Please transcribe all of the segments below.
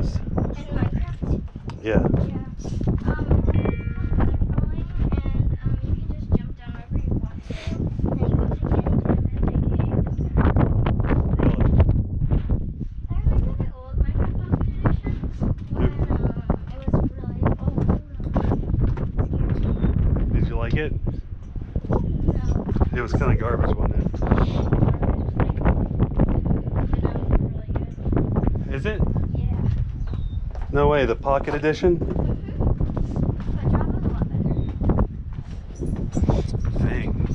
Did you like it? It was kind of garbage, wasn't it? No way. The Pocket Edition? But Java was a lot better. Dang.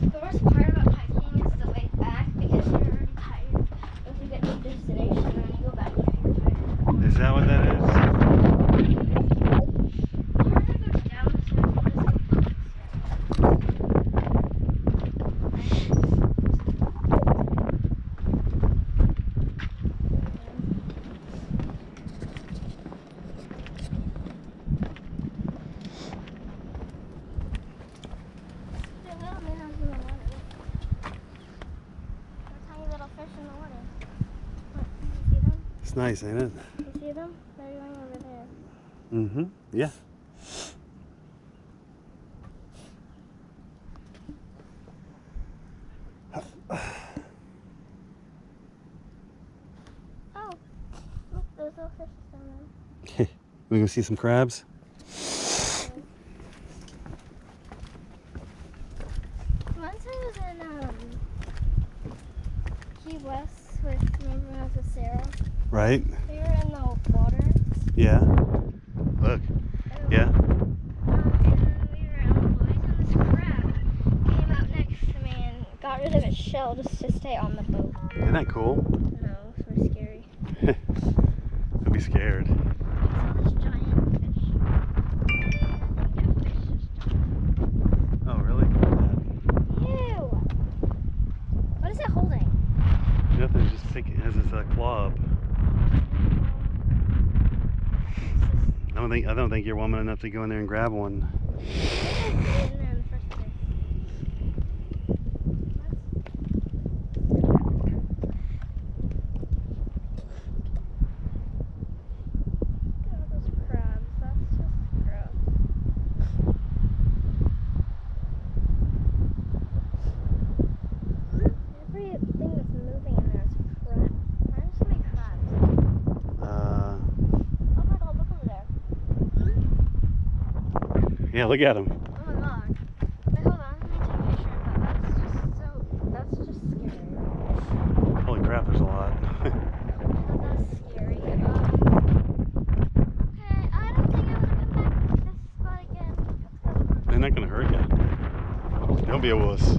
The worst part about hiking is the way back because you're already tired. Once you get to the destination and then you go back, you're tired. Is that what that is? Harder goes down, so you just go The little minnows in the water. Look. The tiny little fish in the water. Look, you see them? It's nice, ain't it? You see them? They're going over there. Mm-hmm. Yeah. Oh, look, there's little fish down there. We gonna see some crabs? Once I was in um, Key West with remember when I was with Sarah. Right? We were in the water. Yeah. Look. Yeah. Um, and we were on and this crab came out next to me and got rid of its shell just to stay on the boat. Isn't that cool? No, it was really scary. I'd be scared. I saw this giant fish. I think that fish just died. Oh, really? Ew! What is it holding? Nothing. It's Just take it has its uh, claw up. I don't think I don't think you're woman enough to go in there and grab one. Everything that's moving in there is crab. Why are there so many crabs? Uh, Oh my god, look over there. Yeah, look at them. Oh my god. Wait, hold on. Let me take a picture of that. That's just so. That's just scary. Holy crap, there's a lot. That's scary. Um, okay, I don't think I want to come back to this spot again. They're not gonna hurt you. Don't be a wuss.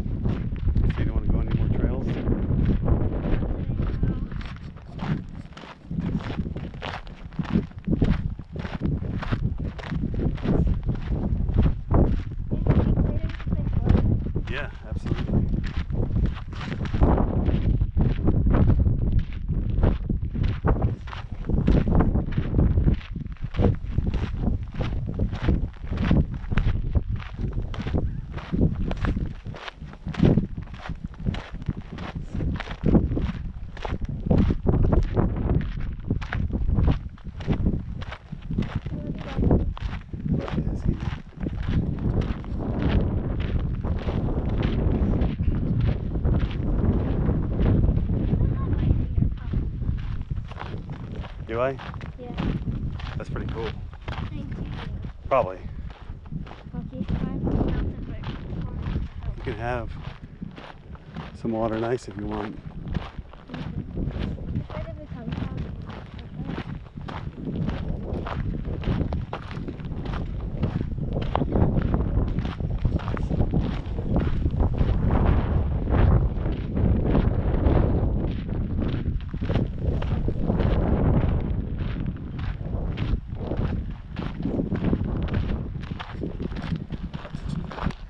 Yeah. That's pretty cool. Thank you. Probably. Okay, fine. Melted, but You can have some water and ice if you want.